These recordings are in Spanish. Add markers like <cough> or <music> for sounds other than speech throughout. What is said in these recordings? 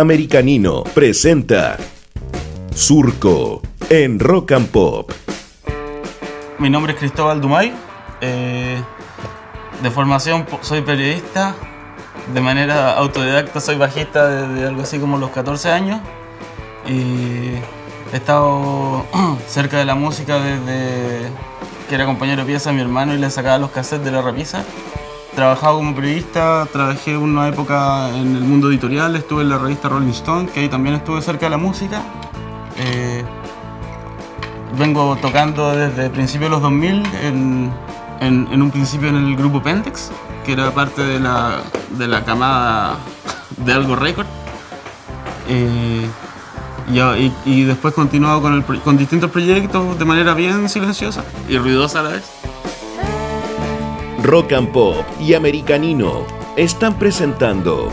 Americanino presenta Surco en Rock and Pop. Mi nombre es Cristóbal Dumay. eh, de formación soy periodista. De manera autodidacta soy bajista desde algo así como los 14 años. Y he estado <clears throat> cerca de la música desde que era compañero de pieza de mi hermano y le sacaba los cassettes de la repisa. Trabajado como periodista, trabajé una época en el mundo editorial, estuve en la revista Rolling Stone, que ahí también estuve cerca de la música. Eh, vengo tocando desde principios de los 2000, en, un principio en el grupo Pentex, que era parte de la, de la camada de Algo Record. Eh, y, después continuado con distintos proyectos de manera bien silenciosa y ruidosa a la vez. Rock and Pop y Americanino están presentando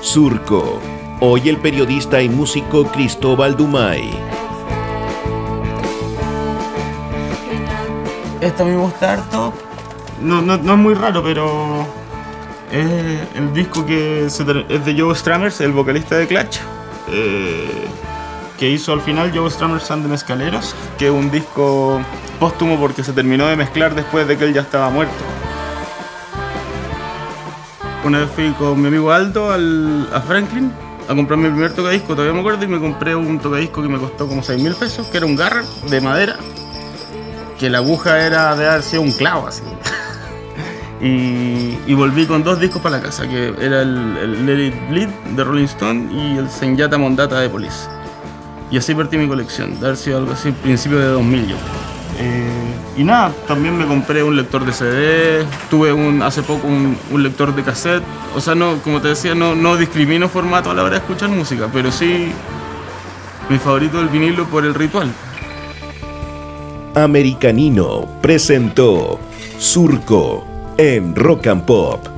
Surco. Hoy el periodista y músico Cristóbal Dumay. Esta me gusta harto. No, no, no es muy raro, pero es el disco que se es de Joe Strammers, el vocalista de Clutch, eh, que hizo al final Joe Strammers and the Mescaleros, que es un disco póstumo porque se terminó de mezclar después de que él ya estaba muerto. Una vez fui con mi amigo Aldo al- a Franklin a comprarme el primer tocadisco, todavía me acuerdo, y me compré un tocadisco que me costó como 6 mil pesos, que era un Garrett de madera, que la aguja era de haber sido un clavo así. <laughs> y, y volví con dos discos para la casa, que era el, el Let Bleed de Rolling Stone y el Senyata Mondata de Police. Y así partí mi colección, de haber sido algo así, principio de 2000 yo. Eh, y nada, también me compré un lector de CD, tuve un, hace poco un, lector de cassette. O sea, no, como te decía, no, no discrimino formato a la hora de escuchar música, pero sí mi favorito es el vinilo por el ritual. Americanino presentó Surco en Rock and Pop.